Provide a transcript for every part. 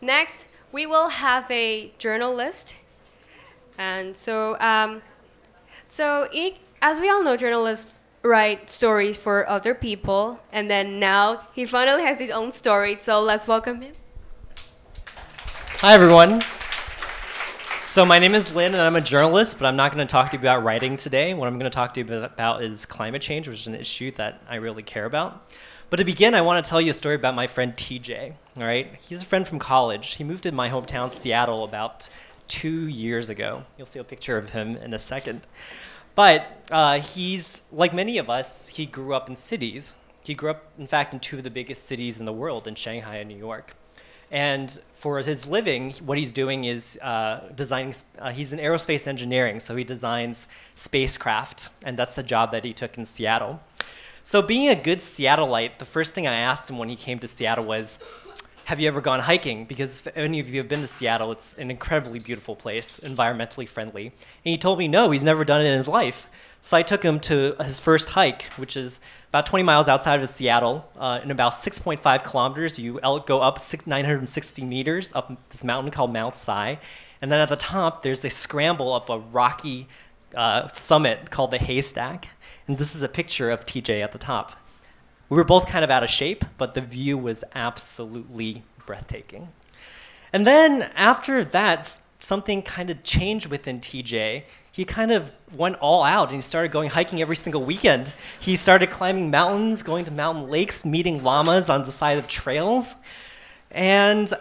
Next, we will have a journalist. And so, um, so as we all know, journalists write stories for other people. And then now he finally has his own story. So let's welcome him. Hi, everyone. So my name is Lynn, and I'm a journalist, but I'm not going to talk to you about writing today. What I'm going to talk to you about is climate change, which is an issue that I really care about. But to begin, I want to tell you a story about my friend TJ. All right, he's a friend from college. He moved to my hometown, Seattle, about two years ago. You'll see a picture of him in a second. But uh, he's like many of us. He grew up in cities. He grew up, in fact, in two of the biggest cities in the world, in Shanghai and New York. And for his living, what he's doing is uh, designing, uh, he's in aerospace engineering, so he designs spacecraft, and that's the job that he took in Seattle. So being a good Seattleite, the first thing I asked him when he came to Seattle was, have you ever gone hiking? Because if any of you have been to Seattle, it's an incredibly beautiful place, environmentally friendly. And he told me no, he's never done it in his life. So I took him to his first hike, which is about 20 miles outside of Seattle. Uh, in about 6.5 kilometers, you go up 960 meters up this mountain called Mount Si. And then at the top, there's a scramble up a rocky uh, summit called the Haystack. And this is a picture of TJ at the top. We were both kind of out of shape, but the view was absolutely breathtaking. And then after that, something kind of changed within TJ he kind of went all out and he started going hiking every single weekend. He started climbing mountains, going to mountain lakes, meeting llamas on the side of trails. And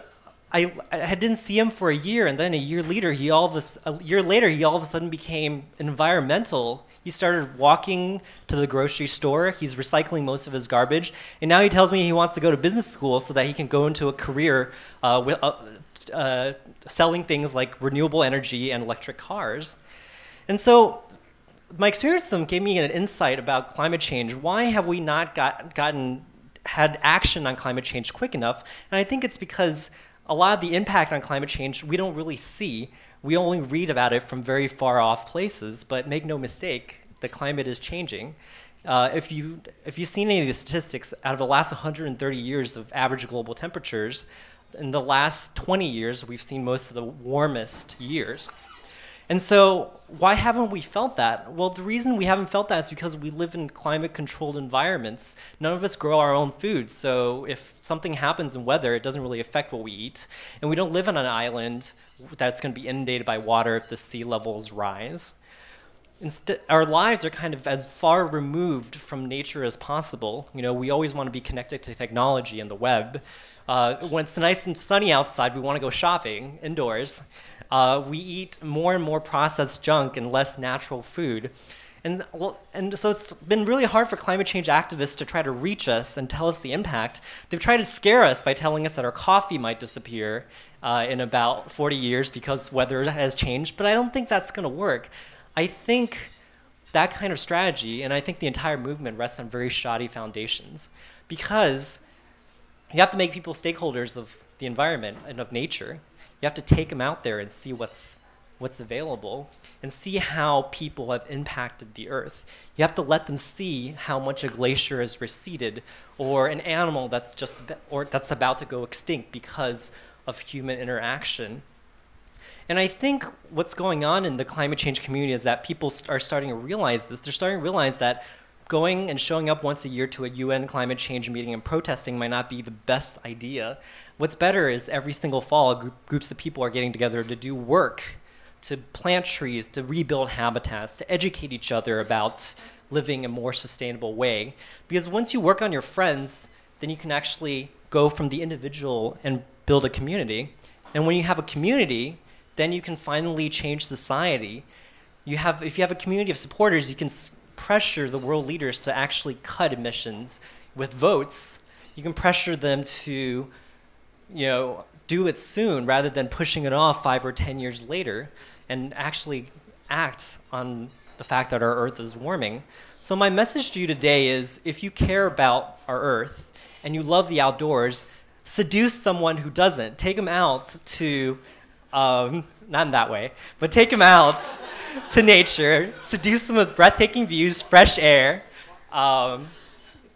I, I didn't see him for a year, and then a year later, he all of a, a year later, he all of a sudden became environmental. He started walking to the grocery store. He's recycling most of his garbage, and now he tells me he wants to go to business school so that he can go into a career uh, with, uh, uh, selling things like renewable energy and electric cars. And so my experience with them gave me an insight about climate change. Why have we not got, gotten had action on climate change quick enough? And I think it's because a lot of the impact on climate change we don't really see. We only read about it from very far off places, but make no mistake, the climate is changing. Uh, if, you, if you've seen any of the statistics, out of the last 130 years of average global temperatures, in the last 20 years, we've seen most of the warmest years. And so why haven't we felt that? Well, the reason we haven't felt that is because we live in climate controlled environments. None of us grow our own food. So if something happens in weather, it doesn't really affect what we eat. And we don't live on an island that's going to be inundated by water if the sea levels rise. Instead, our lives are kind of as far removed from nature as possible. You know, we always want to be connected to technology and the web. Uh, when it's nice and sunny outside, we want to go shopping indoors. Uh, we eat more and more processed junk and less natural food. And, well, and so it's been really hard for climate change activists to try to reach us and tell us the impact. They've tried to scare us by telling us that our coffee might disappear uh, in about 40 years because weather has changed, but I don't think that's going to work. I think that kind of strategy, and I think the entire movement rests on very shoddy foundations because you have to make people stakeholders of the environment and of nature. You have to take them out there and see what's what's available and see how people have impacted the earth. You have to let them see how much a glacier has receded or an animal that's just or that's about to go extinct because of human interaction. And I think what's going on in the climate change community is that people are starting to realize this. They're starting to realize that going and showing up once a year to a UN climate change meeting and protesting might not be the best idea. What's better is every single fall, group, groups of people are getting together to do work, to plant trees, to rebuild habitats, to educate each other about living a more sustainable way. Because once you work on your friends, then you can actually go from the individual and build a community. And when you have a community, then you can finally change society. You have, if you have a community of supporters, you can pressure the world leaders to actually cut emissions with votes. You can pressure them to, you know, do it soon rather than pushing it off five or 10 years later and actually act on the fact that our Earth is warming. So my message to you today is if you care about our Earth and you love the outdoors, seduce someone who doesn't. Take them out to um, not in that way, but take them out to nature, seduce them with breathtaking views, fresh air, um,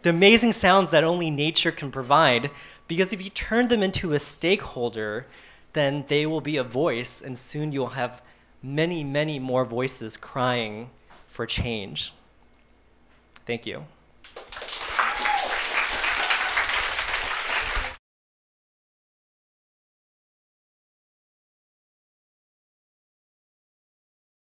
the amazing sounds that only nature can provide. Because if you turn them into a stakeholder, then they will be a voice, and soon you'll have many, many more voices crying for change. Thank you.